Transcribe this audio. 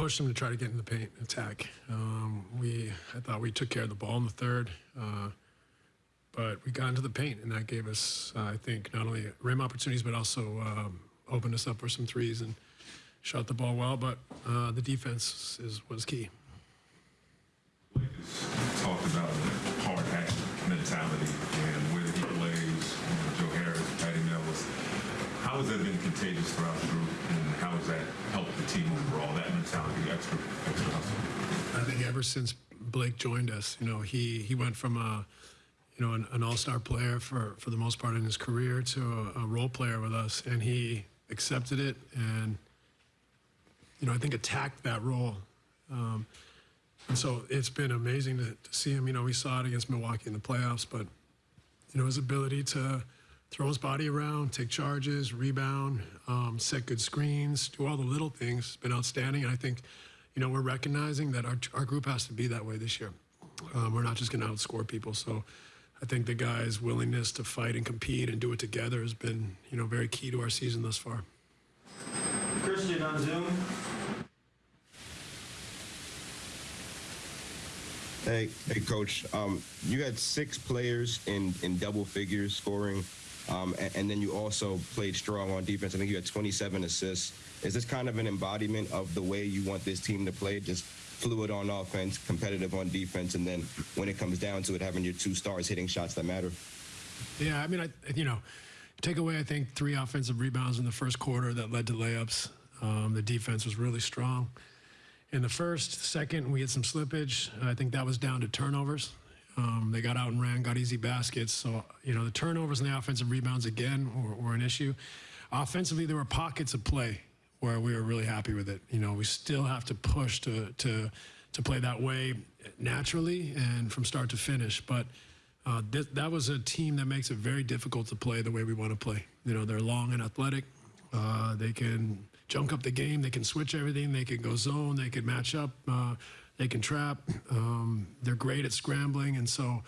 pushed them to try to get in the paint and attack. Um, we, I thought we took care of the ball in the third, uh, but we got into the paint, and that gave us, uh, I think, not only rim opportunities, but also um, opened us up for some threes and shot the ball well. But uh, the defense is was key. Talked about the hard hat mentality and where he plays, you know, Joe Harris, Patty Mills. How has that been contagious throughout the group, and how has that helped the team overall? That mentality, extra, extra hustle. I think ever since Blake joined us, you know, he he went from a you know an, an all-star player for for the most part in his career to a, a role player with us, and he accepted it and you know I think attacked that role. Um, and so it's been amazing to, to see him. You know, we saw it against Milwaukee in the playoffs, but you know his ability to throw his body around, take charges, rebound, um, set good screens, do all the little things has been outstanding. And I think, you know, we're recognizing that our, our group has to be that way this year. Um, we're not just going to outscore people. So I think the guys' willingness to fight and compete and do it together has been, you know, very key to our season thus far. Christian on Zoom. Hey, hey, coach. Um, you had six players in in double figures scoring, um, and, and, then you also played strong on defense. I think you had 27 assists. Is this kind of an embodiment of the way you want this team to play? Just fluid on offense, competitive on defense, and then when it comes down to it, having your two stars hitting shots that matter. Yeah, I mean, I you know, take away I think three offensive rebounds in the first quarter that led to layups. Um, the defense was really strong in the first. Second, we had some slippage. I think that was down to turnovers. Um, they got out and ran, got easy baskets. So, you know, the turnovers and the offensive rebounds again were, were, an issue. Offensively, there were pockets of play where we were really happy with it. You know, we still have to push to to to play that way naturally and from start to finish. But uh, th- that was a team that makes it very difficult to play the way we want to play. You know, they're long and athletic. Uh, they can junk up the game. They can switch everything. They can go zone. They can match up. Uh, they can trap. Um, they're great at scrambling. And so,